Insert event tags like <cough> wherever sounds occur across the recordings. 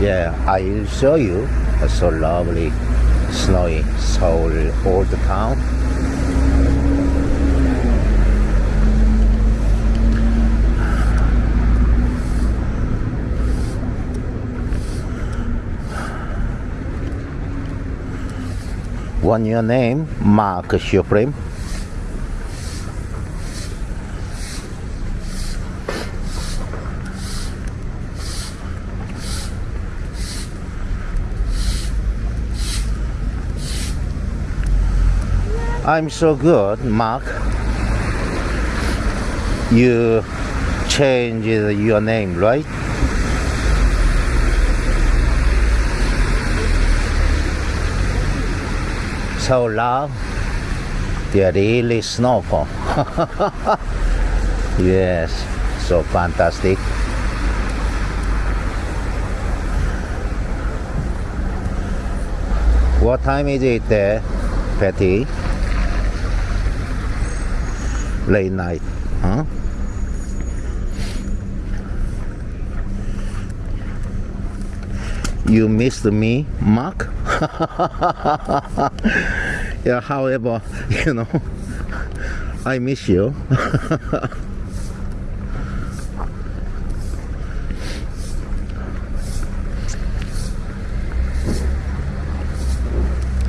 Yeah, I'll show you a so lovely snowy Seoul old town. What's your name? Mark Supreme. I'm so good, Mark. You changed your name, right? So loud. They're really snowfall. <laughs> yes, so fantastic. What time is it there, Patty? Late night, huh? You missed me, Mark? <laughs> yeah, however, <laughs> you know, I miss you. <laughs>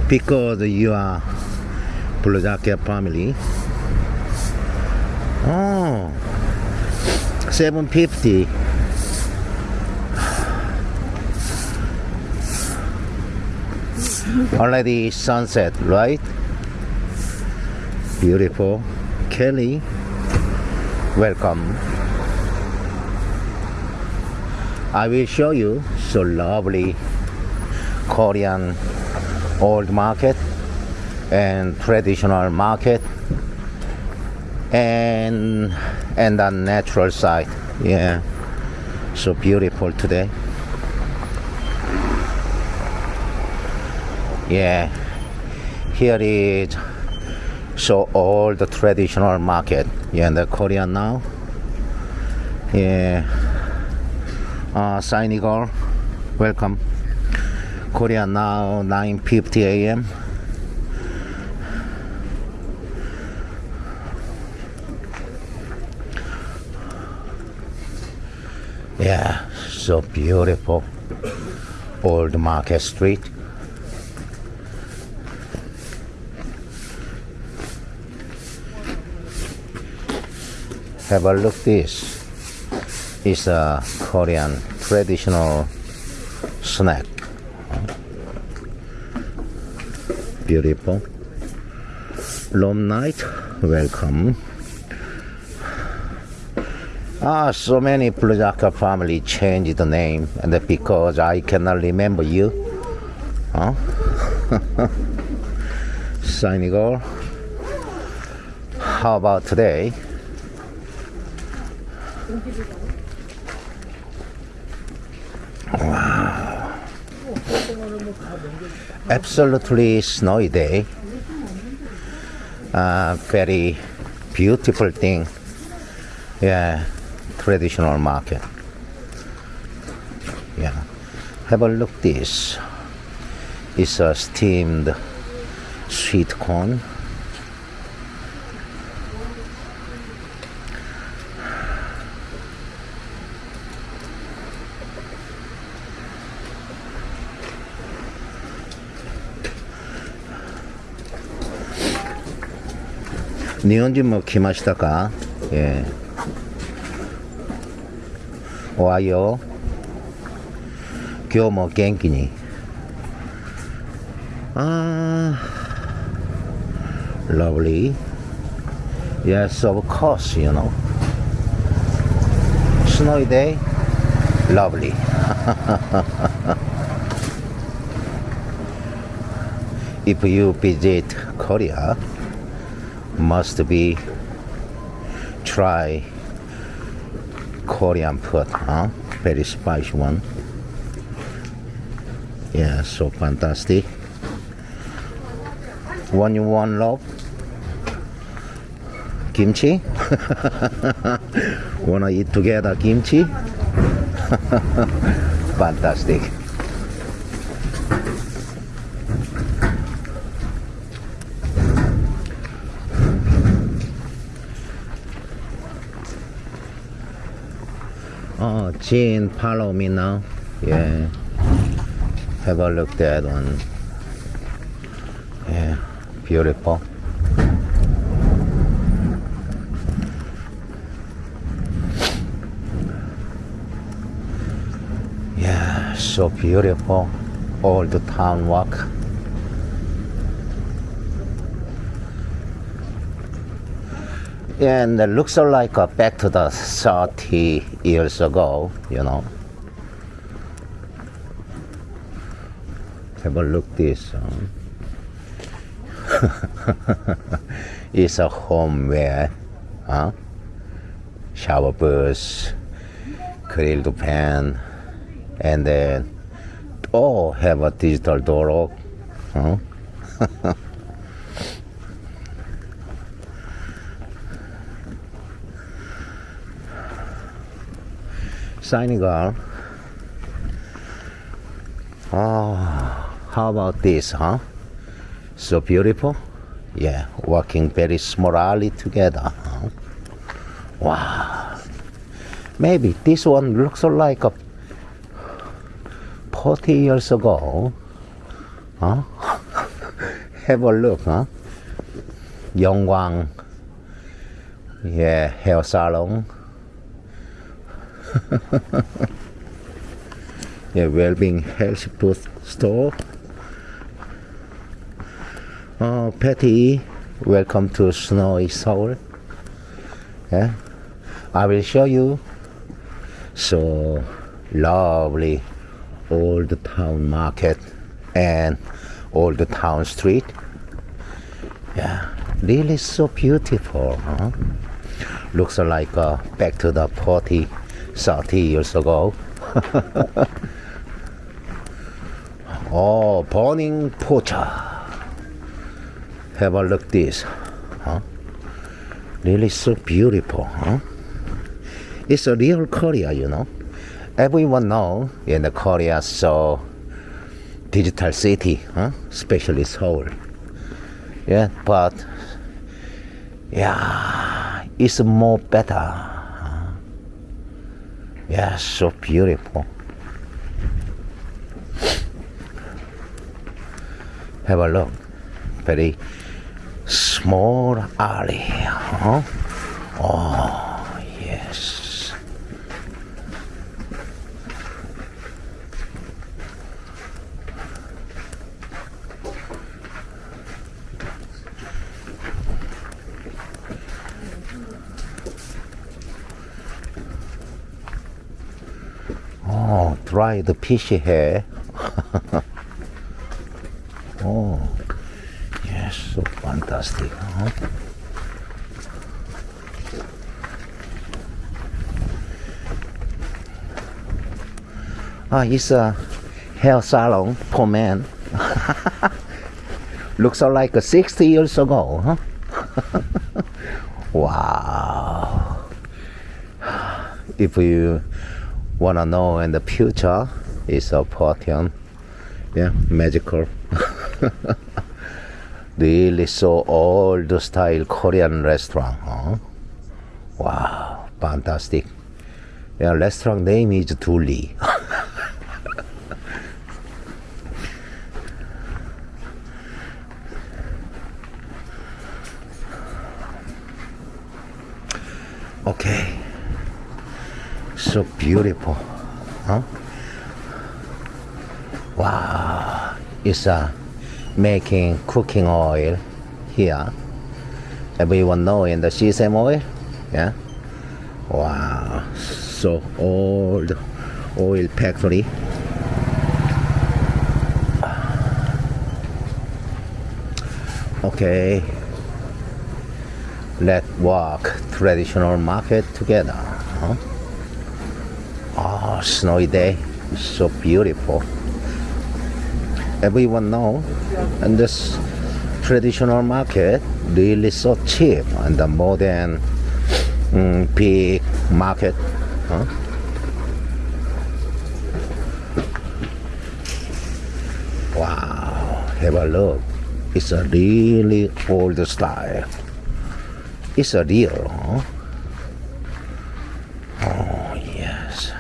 because you are Jacket family. Oh, 750. Already sunset, right? Beautiful. Kelly, welcome. I will show you so lovely Korean old market and traditional market and and the natural side yeah. So beautiful today. Yeah. Here is so all the traditional market. Yeah the korean now. Yeah. Uh sign girl welcome. Korea now 9:50 a.m yeah so beautiful. Old market street. Have a look this is a korean traditional snack. Beautiful. Long night welcome ah so many Plujaka family changed the name and because I cannot remember you huh <laughs> Senegal how about today Wow. absolutely snowy day. Uh, very beautiful thing. Yeah, traditional market. Yeah, have a look. This is a steamed sweet corn. Nihonjin mo kimashita ka? Yeah. Ohayo. 今日も元気に。Ah, lovely. Yes, of course, you know. Snowy day, lovely. <laughs> if you visit Korea, must be try Korean food, huh? Very spicy one. Yeah, so fantastic. One you want love? Kimchi? <laughs> Wanna eat together kimchi? <laughs> fantastic. Jean, follow me now. Yeah. Have a look that one. Yeah, beautiful. Yeah, so beautiful. All the town walk. And looks like uh, back to the 30 years ago, you know. Have a look this. Uh, <laughs> it's a home where, huh? Shower bus, grilled pan, and then, oh, have a digital door. Huh? <laughs> Senegal. Oh, how about this, huh? So beautiful. Yeah, working very smoothly together. Huh? Wow. Maybe this one looks like a 40 years ago. Huh? <laughs> Have a look, huh? Yongwang. Yeah, hair salon. <laughs> yeah, well-being health food store. Oh, Patty, welcome to snowy Seoul. Yeah, I will show you. So lovely old town market and old town street. Yeah, really so beautiful. Huh? Looks like uh, back to the party 30 years ago. oh, burning pocha. Have a look this. Huh? Really so beautiful, huh? It's a real Korea, you know. Everyone know in the Korea so digital city, huh? especially Seoul. Yeah, but yeah, it's more better yeah, so beautiful. Have a look. Very small alley. Huh? Oh, yes. Oh, dry the fishy hair. <laughs> oh, yes, so fantastic. Huh? Ah, it's a hair salon for men. <laughs> Looks like 60 years ago, huh? <laughs> wow. If you wanna know in the future is a Portion. Yeah, magical. <laughs> really so old style Korean restaurant. Huh? Wow, fantastic. Yeah, restaurant name is Duli. <laughs> okay so beautiful huh? Wow it's uh, making cooking oil here. Everyone know in the sesame oil? Yeah? Wow so old oil factory. Okay. Let's walk traditional market together snowy day, it's so beautiful. Everyone know, and this traditional market really so cheap and the modern mm, big market. Huh? Wow, have a look. It's a really old style. It's a real, huh? Oh, yes.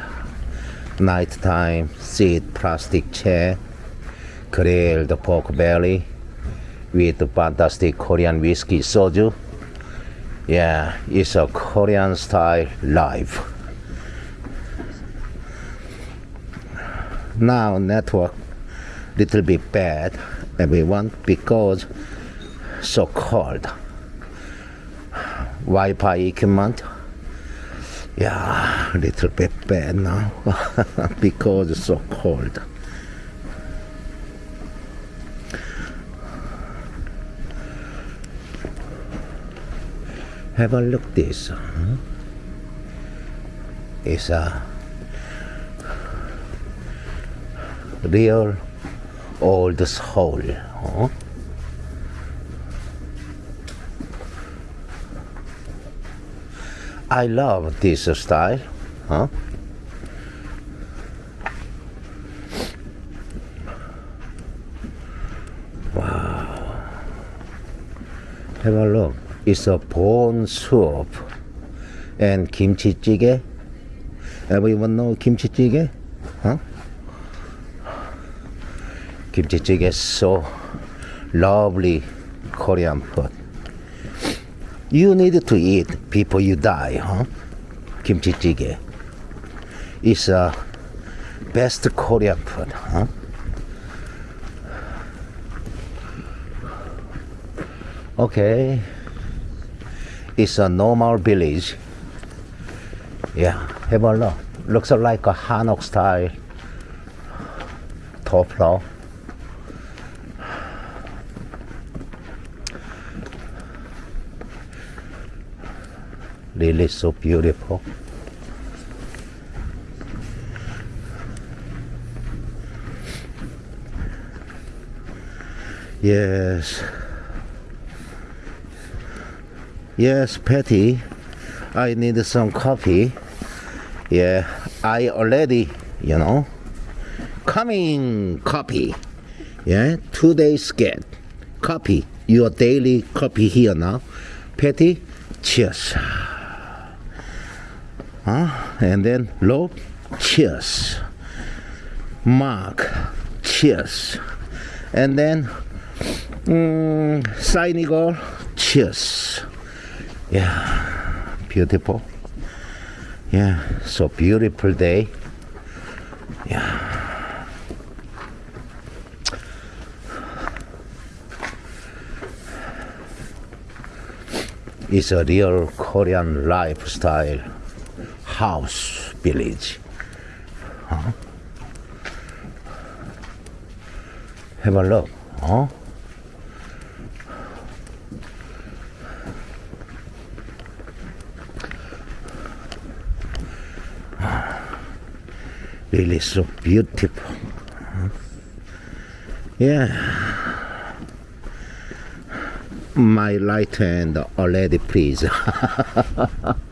Nighttime seat plastic chair, grilled pork belly with fantastic Korean whiskey soju. Yeah, it's a Korean style life. Now network little bit bad everyone because so cold. Wi-Fi equipment yeah, little bit bad now <laughs> because it's so cold. Have a look this. huh? It's a real old soul. Huh? I love this style. Huh? Wow. Have a look. It's a bone soup and kimchi jjigae. Everyone know kimchi jjigae? Huh? Kimchi jjigae is so lovely Korean food. You need to eat before you die, huh? Kimchi jjigae. It's a best Korean food, huh? Okay. It's a normal village. Yeah, have a look. Looks like a Hanok style top floor. Really so beautiful. Yes. Yes, Patty. I need some coffee. Yeah, I already, you know, coming copy. Yeah, two days get copy. Your daily copy here now. Patty, cheers. Huh? And then Lob, cheers. Mark, cheers. And then mm, Signigal, cheers. Yeah, beautiful. Yeah, so beautiful day. Yeah. It's a real Korean lifestyle house village. Huh? Have a look. Huh? Really so beautiful. Huh? Yeah. My right hand already please. <laughs>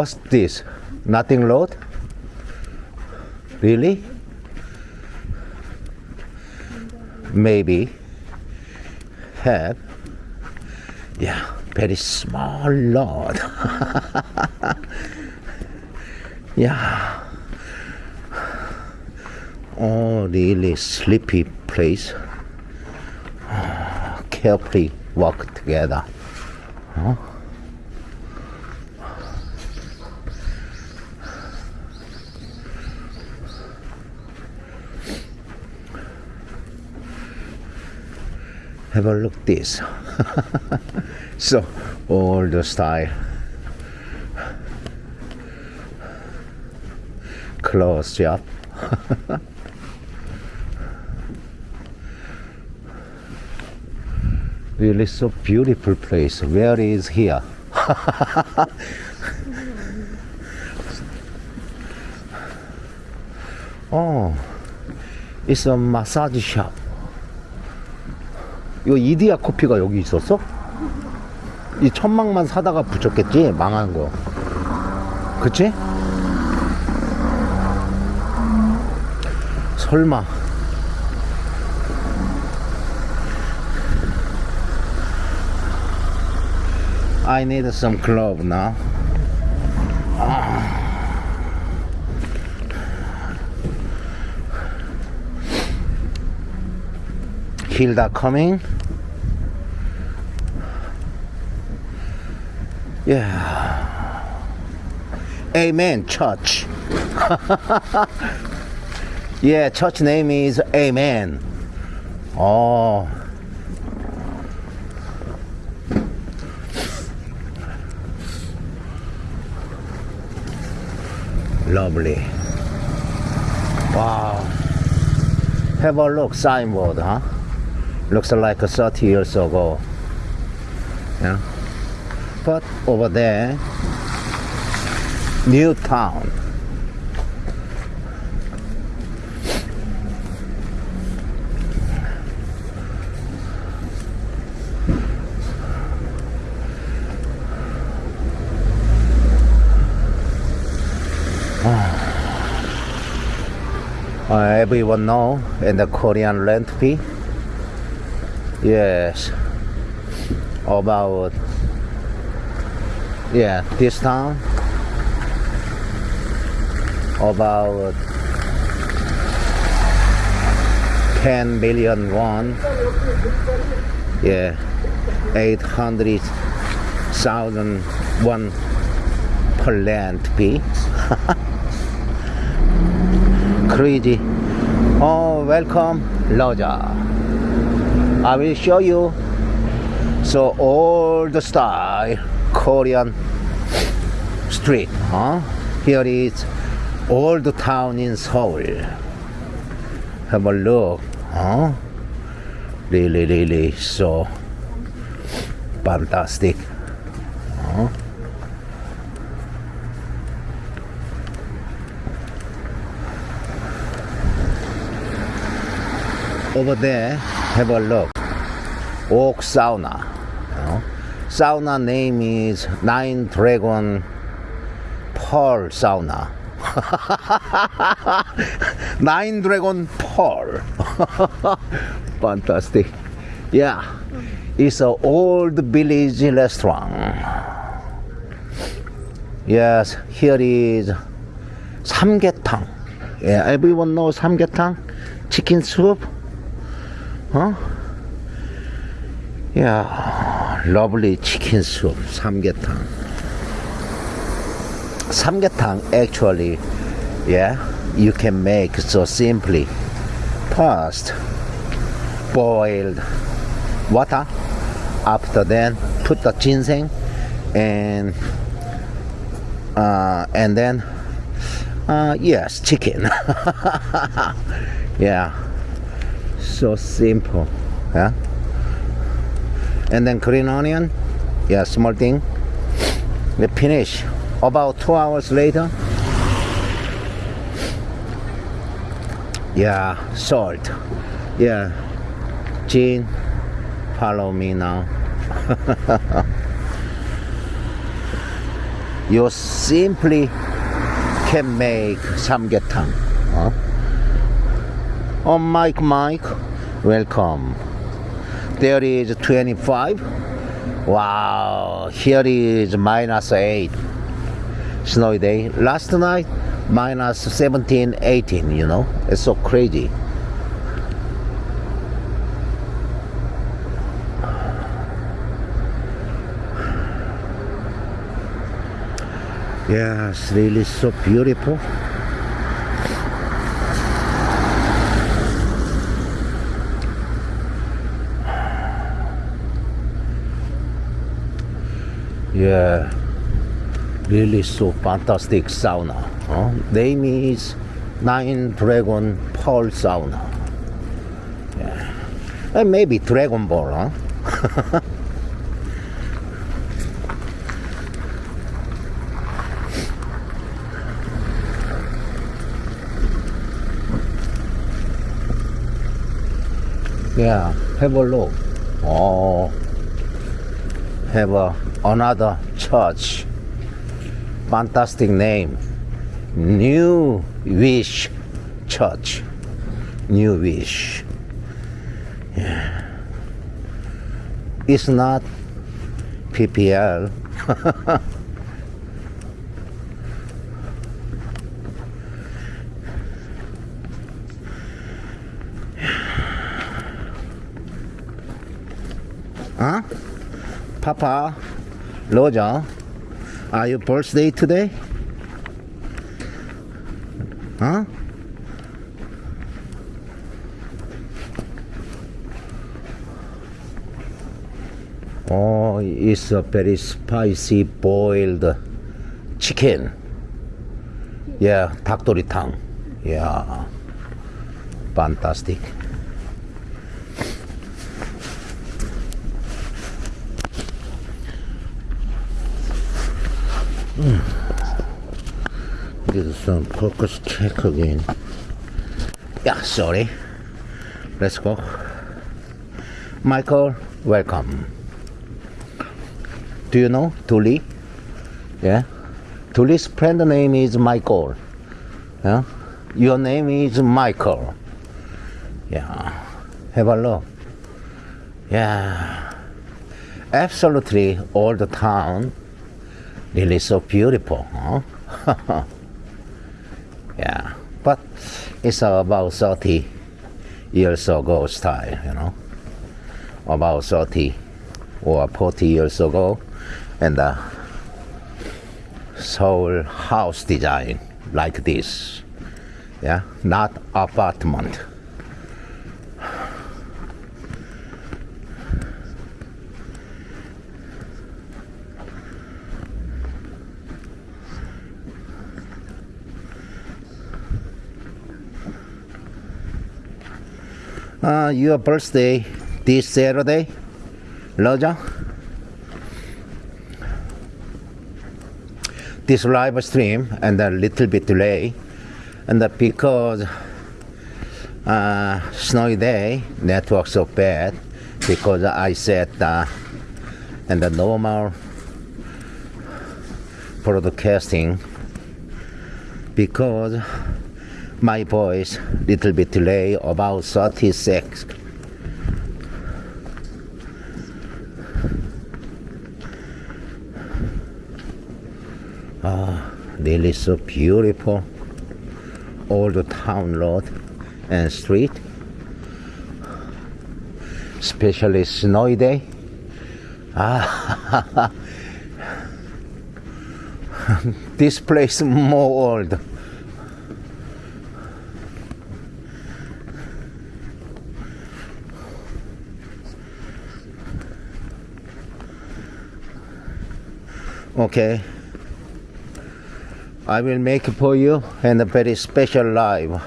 What's this? Nothing load? Really? Maybe. Have. Yeah, very small load. <laughs> yeah. Oh, really sleepy place. Oh, carefully walk together. Huh? Have a look this. <laughs> So old style. Clothes <laughs> shop really so beautiful place. Where is here? <laughs> Oh it's a massage shop 이거 이디야 커피가 여기 있었어? 이 천막만 사다가 붙였겠지? 망한 거 그치? 설마 아이 네드 썸 some glove Hilda coming. Yeah. Amen, church. <laughs> yeah, church name is Amen. Oh. Lovely. Wow. Have a look, signboard, huh? Looks like 30 years ago. Yeah. But over there, new town. Uh, everyone know in the Korean rent fee. Yes, about yeah this town? About 10 billion won. Yeah, 800,000 won per land fee. <laughs> crazy. Oh welcome Loja I will show you. So old style Korean street huh? Here is old town in Seoul. Have a look huh? Really really so fantastic huh? over there have a look oak sauna you know? sauna name is nine dragon pearl sauna. <laughs> Nine dragon pearl. <laughs> Fantastic. Yeah. It's an old village restaurant. Yes here is samgyetang yeah everyone knows samgyetang chicken soup? Huh? Yeah, lovely chicken soup, samgyetang. Samgyetang actually, yeah, you can make so simply. First, boiled water. After then, put the ginseng and uh, and then uh, yes, chicken. <laughs> yeah so simple yeah and then green onion. Yeah small thing. We finish. About two hours later. Yeah salt. Yeah. Jean follow me now. <laughs> You simply can make samgyetang huh? oh Mike Mike welcome there is 25 wow here is minus 8 snowy day. Last night minus 17 18 you know? It's so crazy. Yeah it's really so beautiful Yeah, really so fantastic sauna. Huh? Name is Nine Dragon Pearl Sauna. Yeah. And maybe Dragon Ball, huh? <laughs> yeah, have a look. Oh, have a another church. Fantastic name. New Wish Church. New Wish. Yeah. It's not PPL <laughs> Papa, Roger, are your birthday today? Huh? Oh, it's a very spicy boiled chicken. Yeah, 닭도리탕. Yeah, fantastic. Is some focus check again. Yeah, sorry. Let's go. Michael, welcome. Do you know Tuli? Yeah. Tuli's friend name is Michael. Yeah. Your name is Michael. Yeah. Have a look. Yeah. Absolutely all the town. Really so beautiful, huh? <laughs> yeah. But it's about 30 years ago style, you know. About 30 or 40 years ago and uh, the Seoul house design like this. Yeah, not apartment. Uh, your birthday this Saturday, Roger? this live stream and a little bit delay and because uh, snowy day network so bad because I set uh, and the normal broadcasting because my voice little bit delay about 36 Ah, really so beautiful. All the town road and street. Especially snowy day. Ah, <laughs> this place more old. Okay. I will make for you and a very special live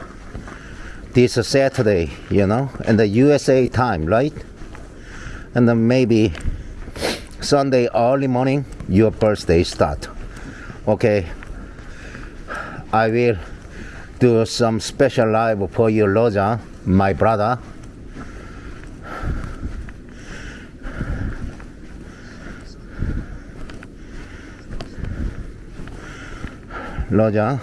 this Saturday, you know, and the USA time, right? And then maybe Sunday early morning, your birthday start. Okay. I will do some special live for you, Roger, my brother. Roger.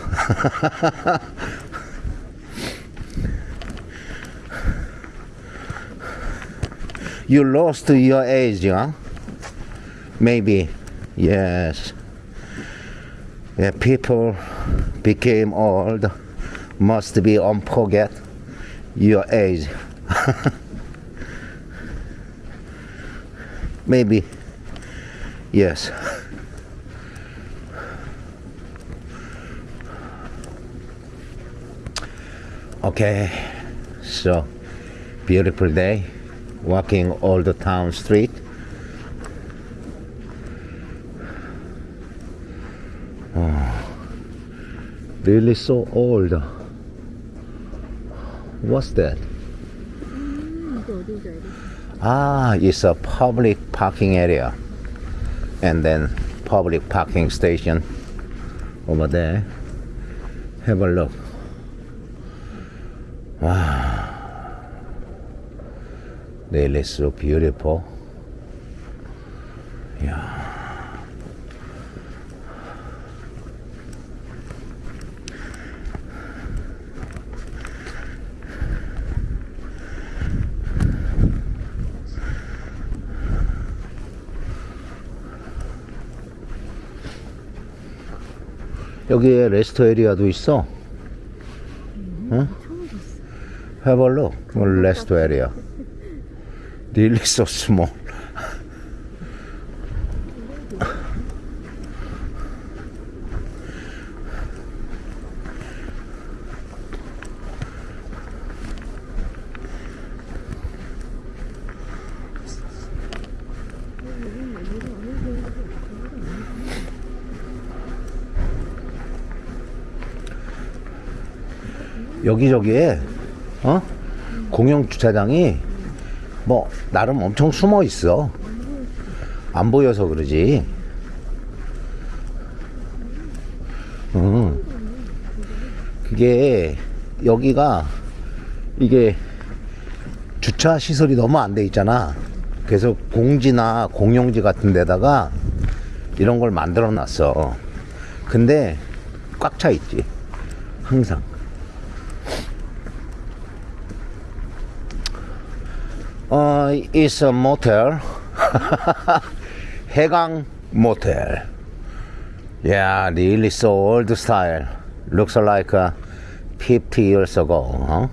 you lost your age, huh? Maybe. Yes. Yeah, people became old. Must be on forget your age. <laughs> Maybe. Yes. Okay, so beautiful day, walking all the town street. Oh, really so old. What's that? Ah, it's a public parking area, and then public parking station over there. Have a look. 아, 내일 레스로 비어레퍼. 야. 여기에 레스터 에리아도 있어. 응? Have a look. 레스토 에리아. Really so small. 여기저기에 어? 공영 주차장이 뭐 나름 엄청 숨어 있어. 안 보여서 그러지. 음 그게 여기가 이게 주차 시설이 너무 안 돼 있잖아. 그래서 공지나 공용지 같은 데다가 이런 걸 만들어 놨어. 근데 꽉 차 있지. 항상 Uh, it's a motel. <laughs> 해강 motel. Yeah, really so old style. Looks like uh, 50 years ago, huh?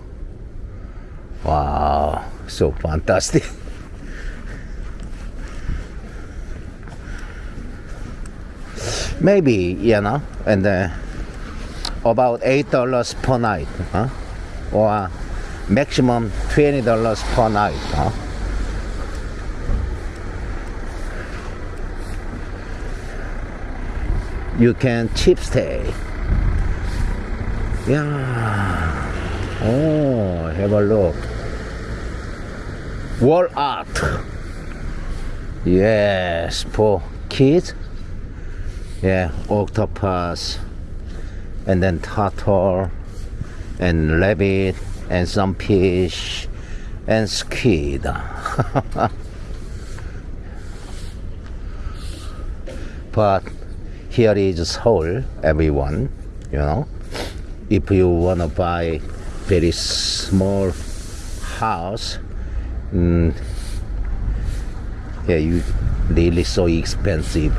Wow, so fantastic. <laughs> Maybe, you know, and uh, about $8 per night, huh? Or maximum twenty dollars per night. Huh? You can cheap stay. Yeah. Oh, have a look. Wall art. Yes, for kids. Yeah, octopus, and then turtle, and rabbit, and some fish and squid. <laughs> but here is Seoul, everyone, you know. If you want to buy very small house, mm, yeah, you really so expensive.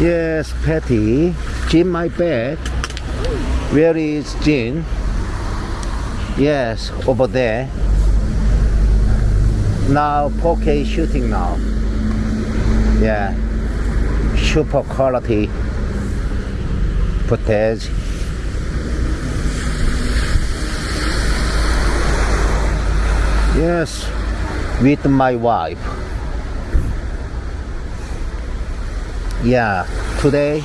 Yes, Patty. Jim my bag. Where is Jim? Yes, over there. Now 4K shooting now. Yeah. Super quality footage. Yes, with my wife. Yeah, today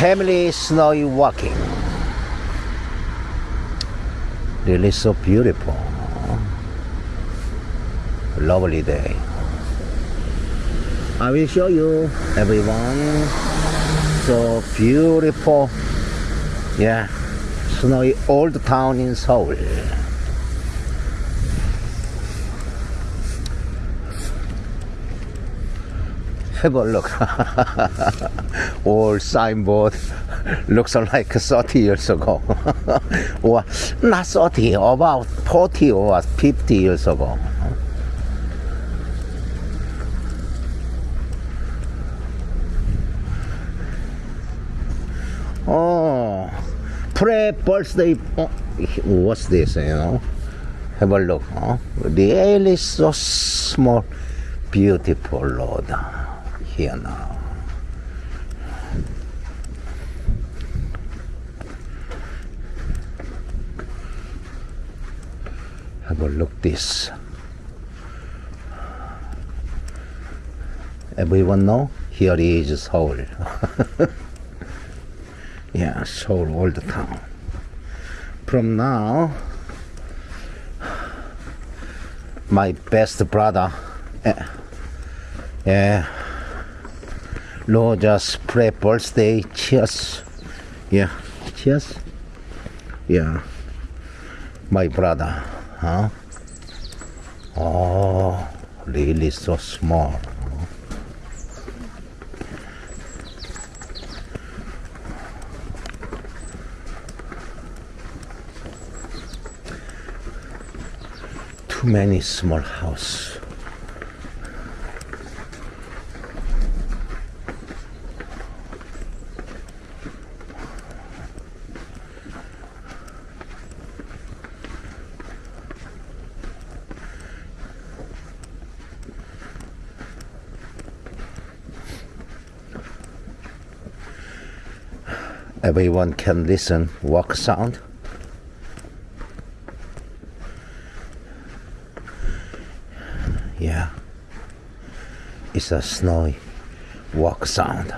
family snowy walking. Really so beautiful. Lovely day. I will show you everyone. So beautiful. Yeah, snowy old town in Seoul. have a look. <laughs> Old signboard <laughs> looks like 30 years ago. <laughs> or not 30, about 40 or 50 years ago. Pre birthday. Oh, what's this? You know, have a look. Huh? is so small, beautiful Lord. here now. Have a look this. Everyone know? Here is Seoul. <laughs> yeah, Seoul old town. From now, my best brother, eh, yeah, Roger's pre birthday. Cheers. Yeah, cheers. Yeah, my brother. Huh? Oh, really so small. too many small house. Everyone can listen walk sound. A snowy walk sound.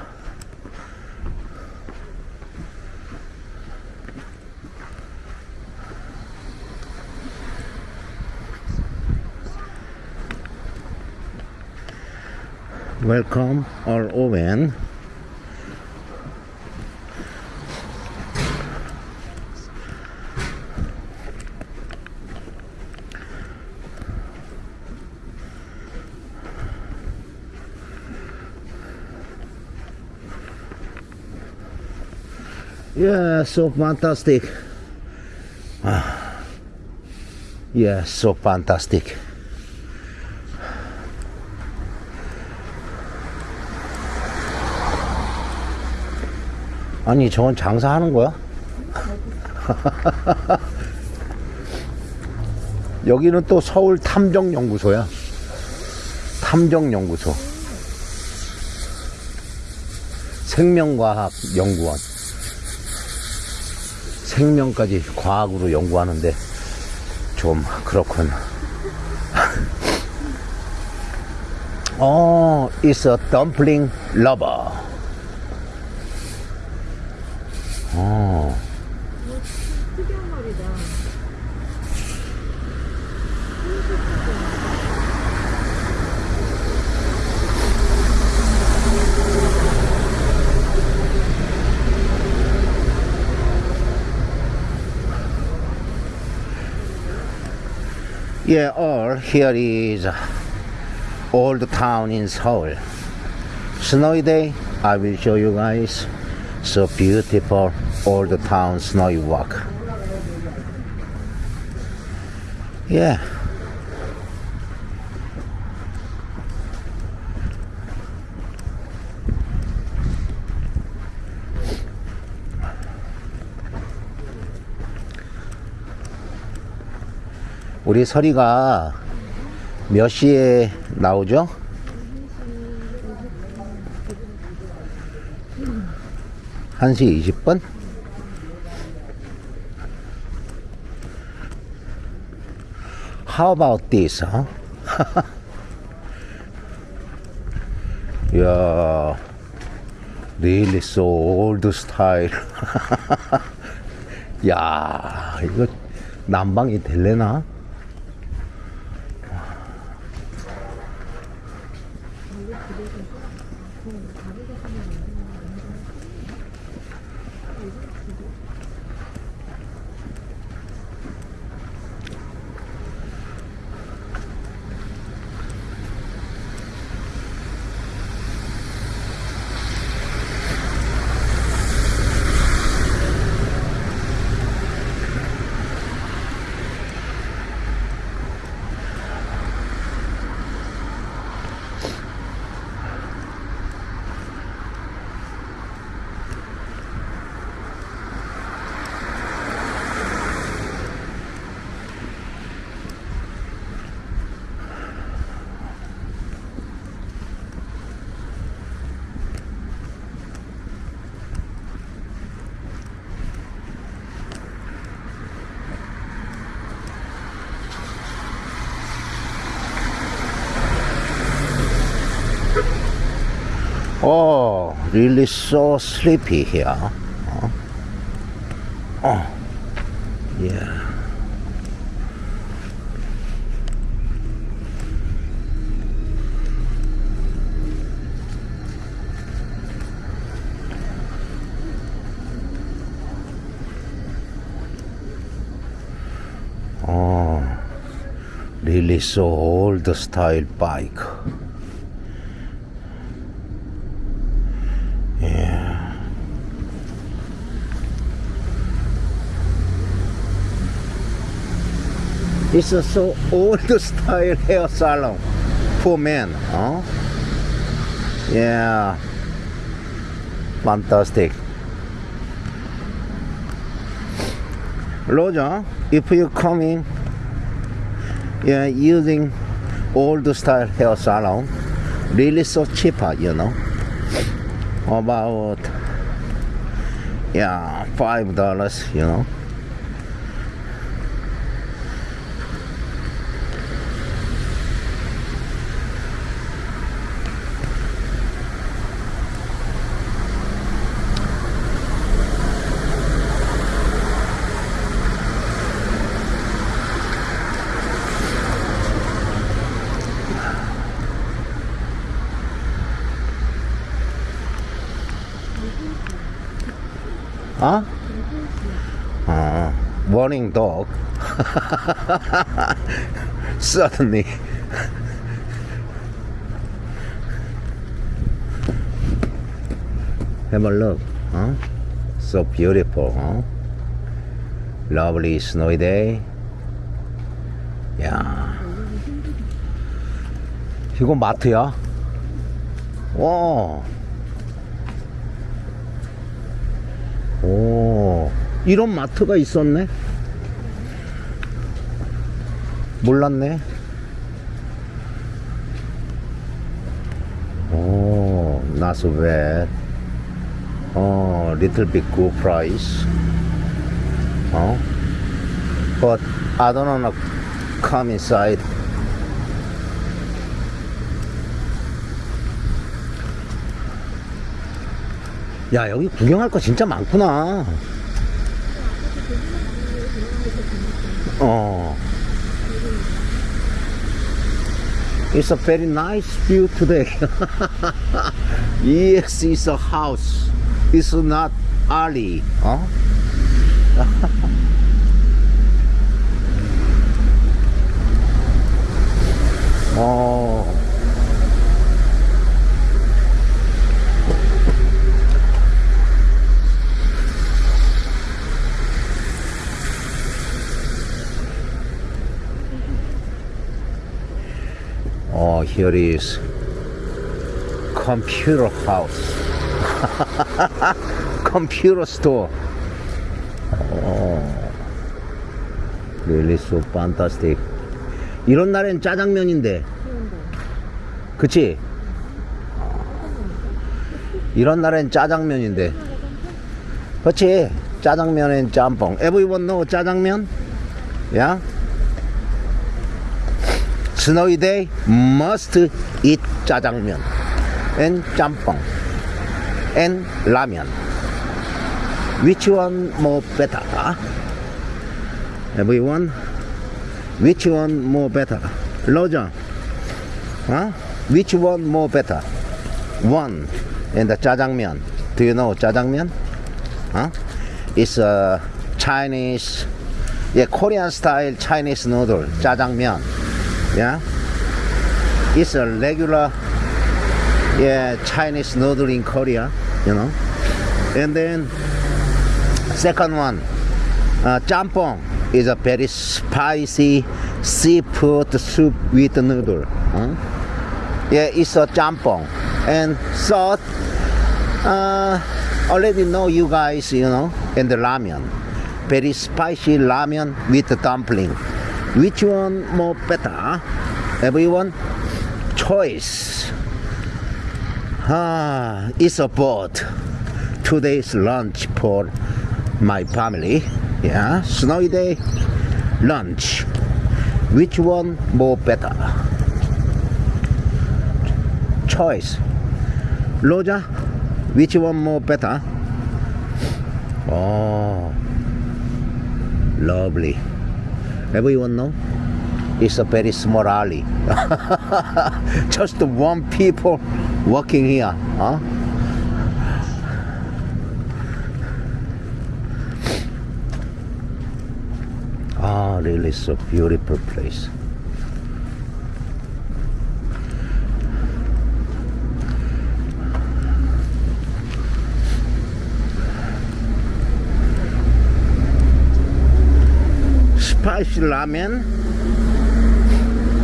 Welcome our Owen. Yeah, so fantastic. Ah. Yeah, so fantastic. 아니, 저건 장사하는 거야? <laughs> 여기는 또 서울 탐정연구소야. 탐정연구소. 생명과학 연구원. 생명까지 과학으로 연구하는데 좀 그렇군. <laughs> 어, it's a dumpling lover. Yeah, or here is old town in Seoul. Snowy day, I will show you guys. So beautiful old town snowy walk. Yeah. 우리 서리가 몇 시에 나오죠? 한시 20분? How about this, huh? 야, really so old style. 야, 이거 난방이 될래나? Really so sleepy here. Huh? Oh, yeah. Oh, really so old style bike. It's a so old <laughs> style hair salon for men, huh? Yeah. Fantastic. Roger, if you coming, yeah, using old style hair salon, really so cheaper, you know about yeah, five dollars, you know. Uh, warning dog. Suddenly. Have a look, huh? So beautiful, huh? Lovely snowy day. 야. 이거 마트야? 와. 오, 이런 마트가 있었네? 몰랐네. 오, not so bad. 어, little bit good price. 어? But I don't wanna come inside. 야, 여기 구경할 거 진짜 많구나. Oh. It's a very nice view today. <laughs> yes, it's a house. It's not alley. Huh? <laughs> oh. Oh, here is computer house. computer store. Oh, really so fantastic. 이런 날엔 짜장면인데, 그치? 이런 날엔 짜장면인데, 그치? 짜장면엔 짬뽕. Everyone know 짜장면? Yeah? snowy day must eat jjajangmyeon and jampong and ramen. Which one more better? Huh? Everyone? Which one more better? Roger, huh? which one more better? One and the jjajangmyeon. Do you know jjajangmyeon? Huh? It's a Chinese, yeah, Korean style Chinese noodle, jjajangmyeon yeah? It's a regular yeah chinese noodle in korea you know? And then second one uh, jampong is a very spicy seafood soup with noodle huh? yeah it's a jampong. And third uh, already know you guys you know and the ramen. Very spicy ramen with the dumpling which one more better? Everyone? Choice. Ah, it's a boat. Today's lunch for my family. Yeah, snowy day lunch. Which one more better? Choice. Roja, which one more better? Oh, lovely. Everyone know? It's a very small alley. <laughs> Just the one people walking here. Huh? Ah, really so beautiful place. Spicy ramen.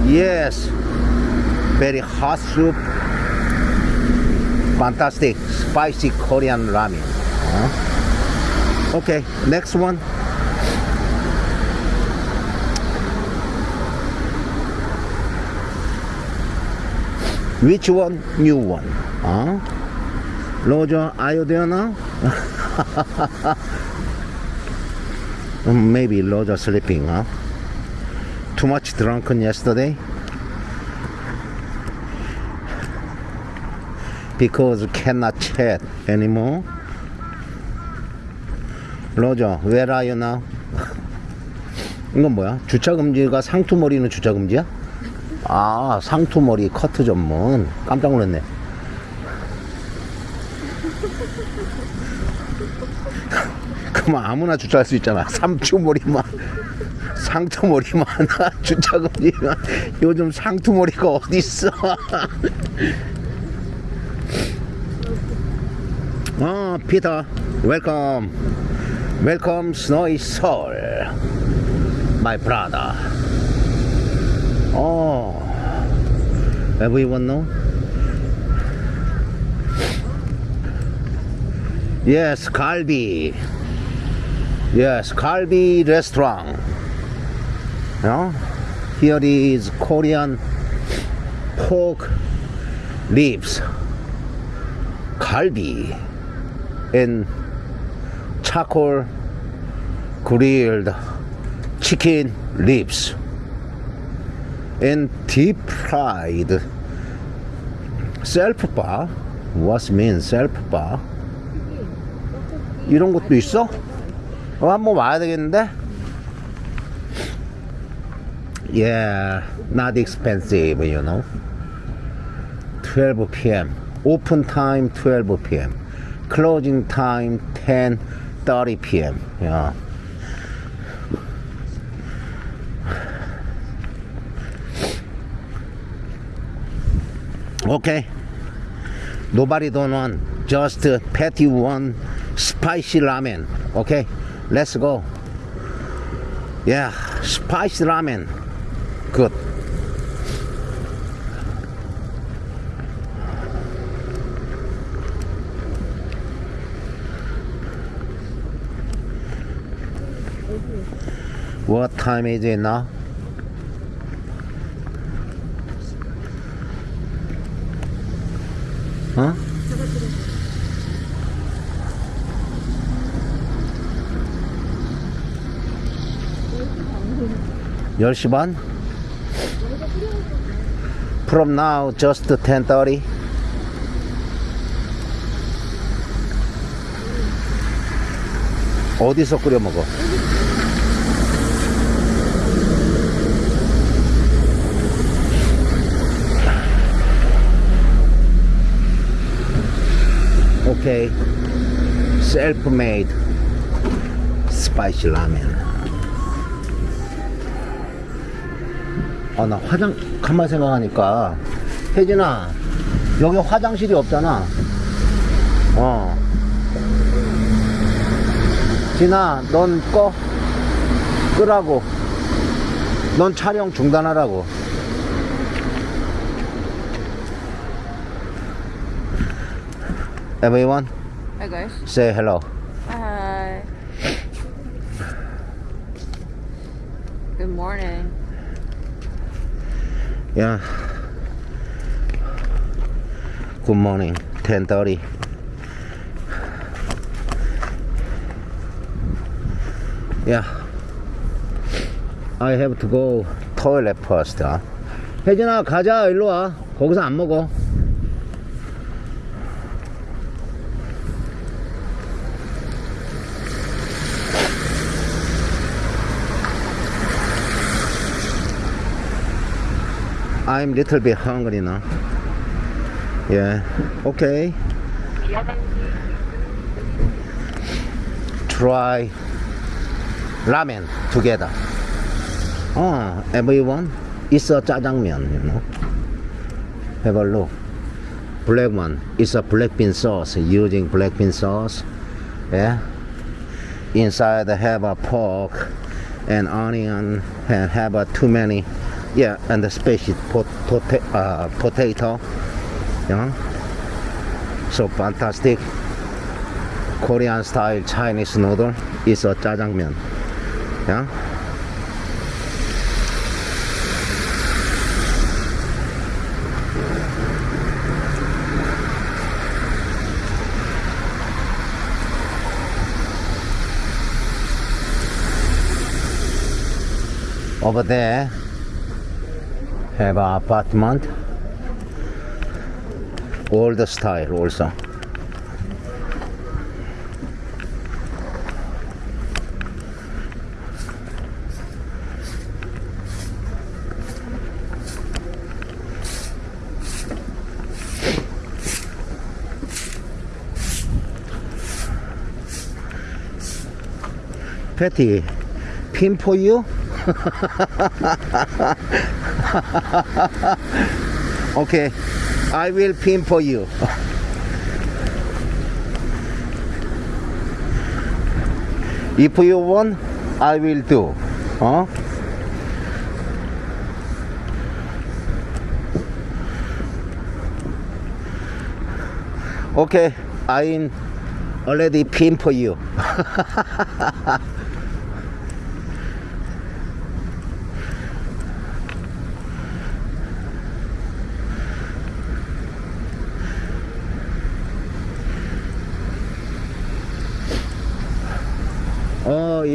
Yes, very hot soup. Fantastic, spicy Korean ramen. Huh? Okay, next one. Which one? New one. Huh? Roger, are you there now? <laughs> Mm, Maybe Roger sleeping, huh? Too much drunken yesterday? Because cannot chat anymore? 로저, where are you now? 이건 뭐야? 주차 금지가 상투머리는 주차 금지야? 아, 상투머리 커트 전문. 깜짝 놀랐네. 그만 아무나 주차할 수 있잖아. 삼투머리만. 상투머리만 <laughs> 주차 금지만 요즘 상투머리가 어딨어? 어, <laughs> 피터, 웰컴. 웰컴 스노이 서울. My brother. Oh, everyone? Yes, Kalbi. Yes, Kalbi restaurant. No? Here is Korean pork ribs. Kalbi and charcoal grilled chicken ribs and deep fried self bar. What means self bar? 이런 것도 있어? 어, 한번 와야 되겠는데? Yeah, not expensive, you know. 12 p.m. Open time 12 p.m. Closing time 10:30 p.m. Yeah. Okay. Nobody don't want just uh, petty one spicy ramen. Okay, let's go. Yeah, spicy ramen. Good. What time is it now? 10시 반? From now just 10.30 어디서 끓여 먹어? 오케이 okay. self-made spicy ramen 아, 나 화장, 가만 생각하니까. 혜진아, 여기 화장실이 없잖아. 어. 진아, 넌 꺼. 끄라고. 넌 촬영 중단하라고. Everyone, Hi guys. say hello. Hi. Good morning. Yeah. Good morning. 10:30. Yeah. I have to go toilet first. 아. 혜진아 가자 일로 와. 거기서 안 먹어. I'm little bit hungry now. Yeah. Okay. Try ramen together. Oh, everyone, it's a jajangmyeon, you know. Have a look. Black one, it's a black bean sauce, using black bean sauce. Yeah. Inside have a pork and onion and have a too many yeah and the species pot, uh, potato yeah so fantastic. Korean style Chinese noodle is a jajangmyeon yeah over there have an apartment old style also Patty, pin for you? <laughs> <laughs> okay, I will pin for you. <laughs> if you want, I will do. Huh? Okay, I'm already pin for you. <laughs>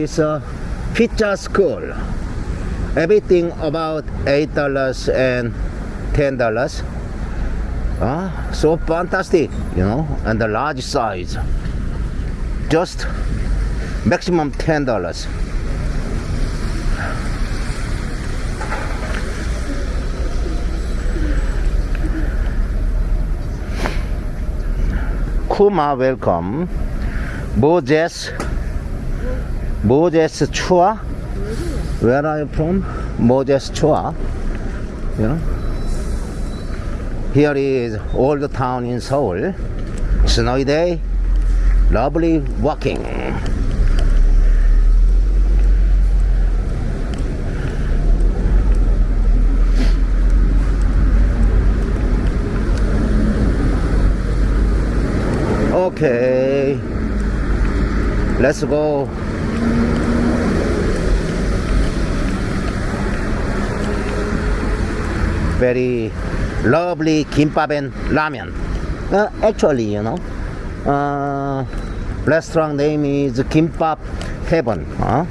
It's a pizza school. Everything about eight dollars and ten dollars. Ah, so fantastic, you know, and the large size. Just maximum ten dollars. Kuma, welcome. Moses, Moses Chua. Where are you from? Moses Chua. You know. Here is old town in Seoul. Snowy day. Lovely walking. Okay. Let's go. Very lovely kimbap and ramen. Uh, actually, you know, uh, restaurant name is Kimbap Heaven. Huh?